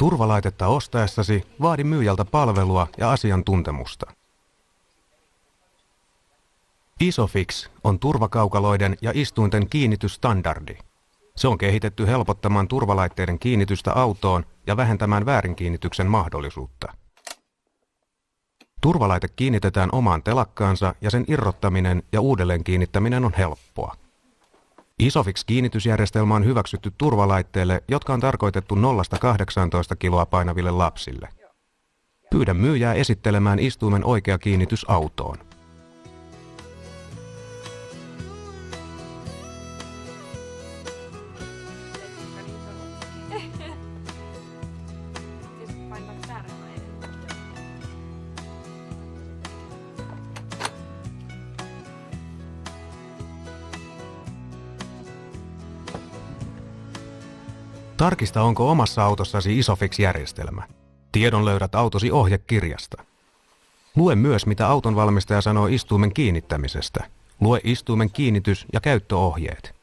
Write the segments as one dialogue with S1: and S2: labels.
S1: Turvalaitetta ostaessasi vaadi myyjältä palvelua ja asiantuntemusta. Isofix on turvakaukaloiden ja istuinten kiinnitysstandardi. Se on kehitetty helpottamaan turvalaitteiden kiinnitystä autoon ja vähentämään väärinkiinnityksen mahdollisuutta. Turvalaite kiinnitetään omaan telakkaansa ja sen irrottaminen ja uudelleen kiinnittäminen on helppoa. Isofix-kiinnitysjärjestelmä on hyväksytty turvalaitteille, jotka on tarkoitettu 0-18 kiloa painaville lapsille. Pyydä myyjää esittelemään istuimen oikea kiinnitys autoon. Tarkista, onko omassa autossasi Isofix-järjestelmä. Tiedon löydät autosi ohjekirjasta. Lue myös, mitä auton valmistaja sanoo istuimen kiinnittämisestä. Lue istuimen kiinnitys- ja käyttöohjeet.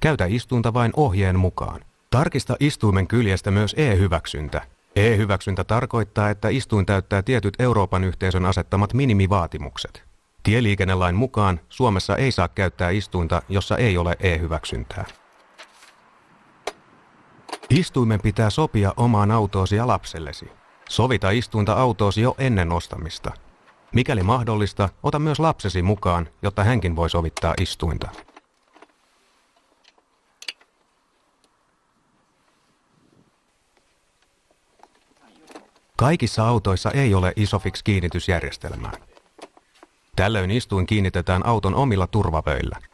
S1: Käytä istuinta vain ohjeen mukaan. Tarkista istuimen kyljestä myös e-hyväksyntä. E-hyväksyntä tarkoittaa, että istuin täyttää tietyt Euroopan yhteisön asettamat minimivaatimukset. Tieliikennelain mukaan Suomessa ei saa käyttää istuinta, jossa ei ole e-hyväksyntää. Istuimen pitää sopia omaan autoosi ja lapsellesi. Sovita istuinta autoosi jo ennen ostamista. Mikäli mahdollista, ota myös lapsesi mukaan, jotta hänkin voi sovittaa istuinta. Kaikissa autoissa ei ole Isofix-kiinnitysjärjestelmää. Tällöin istuin kiinnitetään auton omilla turvavöillä –